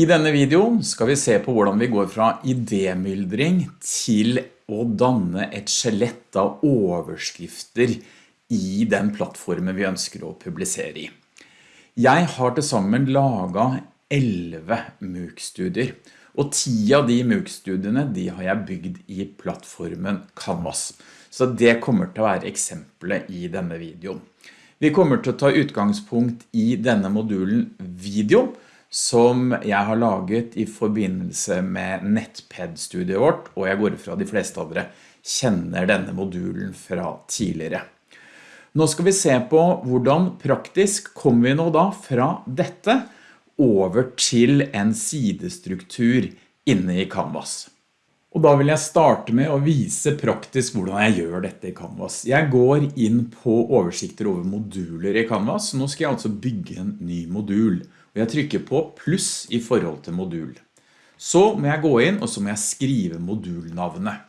I denne videoen skal vi se på hvordan vi går fra idémyldring til å danne et skjelett av overskrifter i den plattformen vi ønsker å publisere i. Jeg har til sammen laget 11 MOOC-studier, og 10 av de MOOC-studiene de har jeg bygd i plattformen Canvas. Så det kommer til å være eksempelet i denne videoen. Vi kommer til å ta utgangspunkt i denne modulen video, som jeg har laget i forbindelse med NetPed-studiet vårt, og jeg går fra de fleste av dere kjenner denne modulen fra tidligere. Nå skal vi se på hvordan praktisk kommer vi nå da fra dette over til en sidestruktur inne i Canvas. Og da vil jeg starte med å vise praktisk hvordan jeg gjør dette i Canvas. Jeg går inn på oversikter over moduler i Canvas, nå skal jeg altså bygge en ny modul og jeg trykker på pluss i forhold til modul. Så må jeg gå inn, og så må jeg skrive modulnavnet.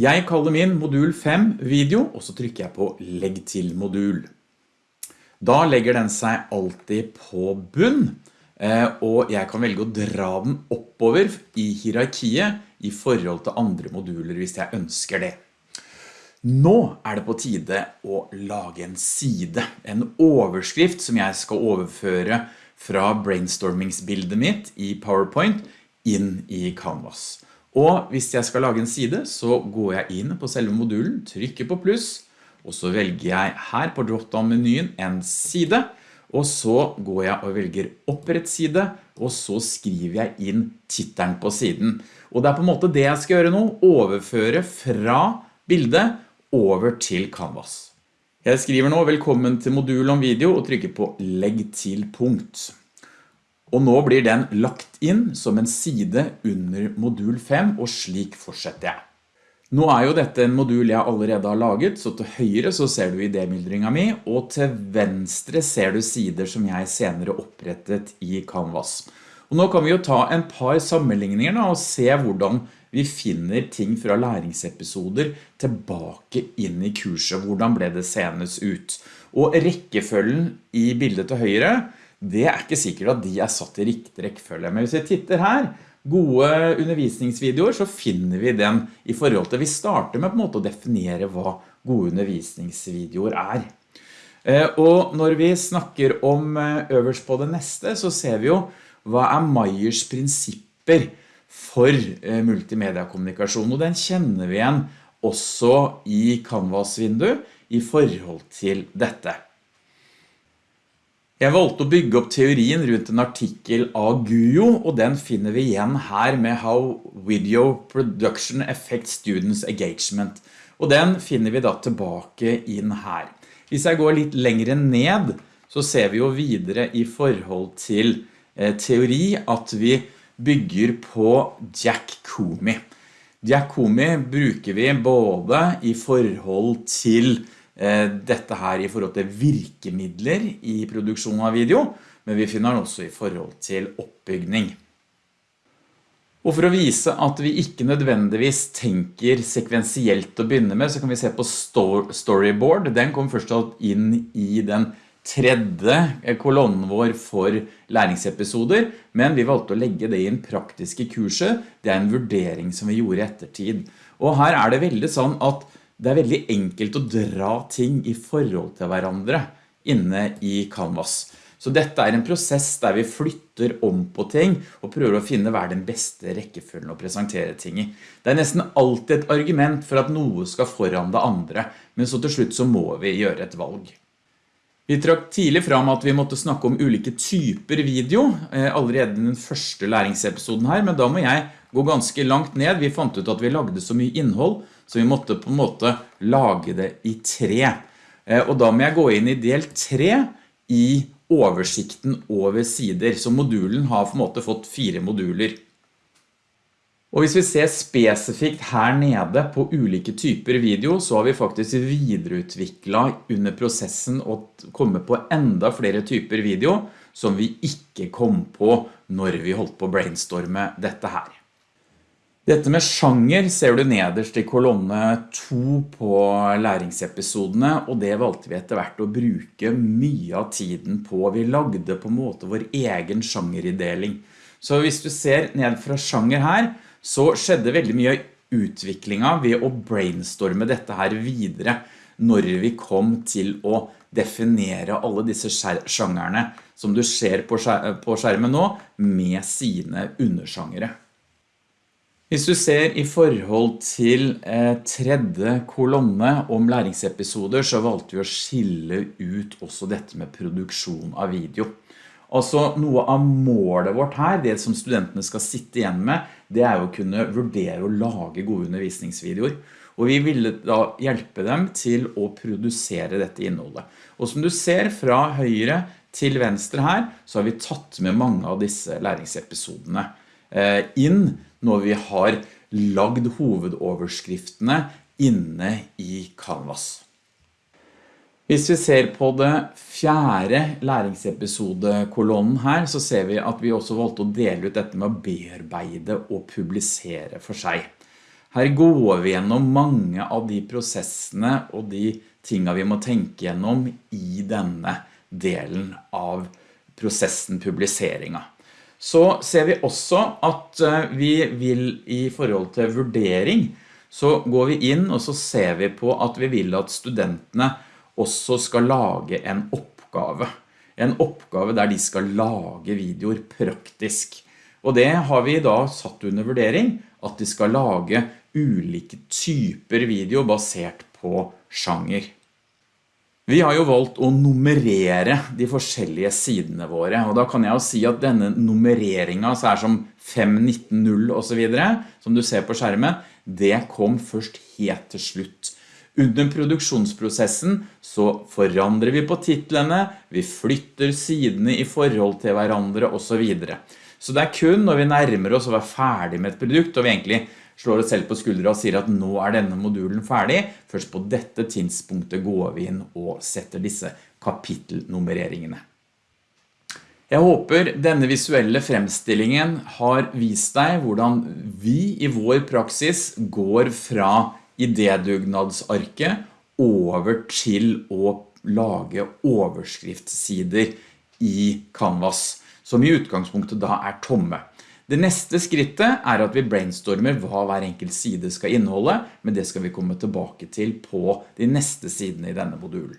Jeg kaller min modul 5 video, og så trykker jeg på legg til modul. Da legger den seg alltid på bunn, eh, og jeg kan velge å dra den oppover i hierarkiet i forhold til andre moduler hvis jeg ønsker det. Nå er det på tide å lage en side, en overskrift som jeg skal overføre fra brainstormingsbildet mitt i PowerPoint inn i Canvas. Og hvis jeg skal lage en side, så går jeg inn på selve modulen, trykker på pluss, og så velger jeg her på drop-down-menyen en side, og så går jeg og velger opprett side, og så skriver jeg inn tittelen på siden. Og det er på en måte det jeg skal gjøre nå, overføre fra bildet over til Canvas. Jeg skriver nå velkommen til modul om video og trykker på legg til punkt. Og nå blir den lagt inn som en side under modul 5, og slik fortsetter jeg. Nå er jo dette en modul jeg allerede har laget, så til høyre så ser du idémyldringa mi, og til venstre ser du sider som jeg senere opprettet i Canvas. Og nå kan vi jo ta en par sammenligninger da, og se hvordan vi finner ting fra læringsepisoder tilbake inn i kurset. Hvordan ble det senest ut? Og rekkefølgen i bildet til høyre, det er ikke sikkert at de er satt i riktig rekkefølge. Men hvis vi titter her, gode undervisningsvideoer, så finner vi den i forhold til, vi starter med på en måte å definere hva gode undervisningsvideoer er. Eh, og når vi snakker om eh, øverst på det neste, så ser vi jo hva er Meyers prinsipper for eh, multimediakommunikasjon, og den kjenner vi igjen også i Canvas-vindu i forhold til dette. Jeg valgte å bygge opp teorien rundt en artikkel av Guyo, og den finner vi igjen her med How Video Production Affects Students Engagement. Og den finner vi da tilbake inn her. Hvis jeg går litt lengre ned, så ser vi jo videre i forhold til eh, teori at vi bygger på Jack Comey. Jack Comey bruker vi både i forhold til eh, dette her i forhold til virkemidler i produksjon av video, men vi finner den også i forhold til oppbygning. Og for å vise at vi ikke nødvendigvis tenker sekvensielt å begynne med, så kan vi se på storyboard. Den kom først inn i den tredje kolonnen vår for læringsepisoder, men vi valgte å legge det i en praktiske kurset. Det er en vurdering som vi gjorde i ettertid. Og her er det veldig sånn at det er veldig enkelt å dra ting i forhold til hverandre inne i Canvas. Så dette er en prosess der vi flytter om på ting og prøver å finne hva er den beste rekkefølgen å presentere ting i. Det er nesten alltid et argument for at noe skal foran det andre, men så til slutt så må vi gjøre et valg. Vi trakk tidlig fram at vi måtte snakke om ulike typer video eh, allerede den første læringsepisoden her, men da må jeg gå ganske langt ned. Vi fant ut at vi lagde så mye innhold, så vi måtte på en måte lage det i tre. Eh, og da må jeg gå inn i del tre i oversikten over sider, så modulen har på en måte fått fire moduler. Og hvis vi ser spesifikt her nede på ulike typer video, så har vi faktisk videreutviklet under prosessen å komme på enda flere typer video som vi ikke kom på når vi holdt på å brainstorme dette her. Dette med sjanger ser du nederst i kolonne 2 på læringsepisodene, og det valgte vi etter hvert å bruke mye av tiden på. Vi lagde på en måte vår egen sjangerideling. Så hvis du ser ned fra sjanger her, så skjedde veldig mye utviklingen ved å brainstorme dette her videre når vi kom til å definere alle disse sjangerne som du ser på skjermen nå med sine undersjangere. Hvis du ser i forhold til eh, tredje kolonne om læringsepisoder, så valgte vi å skille ut også dette med produksjon av video. Altså noe av målet vårt her, det som studentene skal sitte igjen med, det er å kunne vurdere og lage gode undervisningsvideoer. Og vi ville da hjelpe dem til å produsere dette innholdet. Og som du ser fra høyre til venstre her, så har vi tatt med mange av disse læringsepisodene eh, inn når vi har lagd hovedoverskriftene inne i Canvas. Hvis vi ser på det fjerde læringsepisode-kolonnen her, så ser vi at vi også valgte å dele ut dette med å bearbeide og publisere for seg. Her går vi gjennom mange av de prosessene og de tingene vi må tenke gjennom i denne delen av prosessen publiseringen så ser vi også at eh, vi vil i forhold til vurdering, så går vi inn og så ser vi på at vi vil at studentene også skal lage en oppgave. En oppgave der de skal lage videoer praktisk. Og det har vi da satt under vurdering, at de skal lage ulike typer video basert på sjanger. Vi har jo valgt å nummerere de forskjellige sidene våre, og da kan jeg jo si at denne nummereringen så er som 5.19.0 og så videre, som du ser på skjermen, det kom først helt til slutt. Under produksjonsprosessen så forandrer vi på titlene, vi flytter sidene i forhold til hverandre og så videre. Så det er kun når vi nærmer oss å være ferdig med et produkt, og vi egentlig slår oss selv på skuldre og sier at nå er denne modulen ferdig. Først på dette tidspunktet går vi inn og setter disse kapittelnummereringene. Jeg håper denne visuelle fremstillingen har vist deg hvordan vi i vår praksis går fra idédugnadsarket over til å lage overskriftssider i Canvas, som i utgangspunktet da er tomme. Det neste skrittet er at vi brainstormer hva hver enkelt side skal inneholde, men det skal vi komme tilbake til på de neste sidene i denne modulen.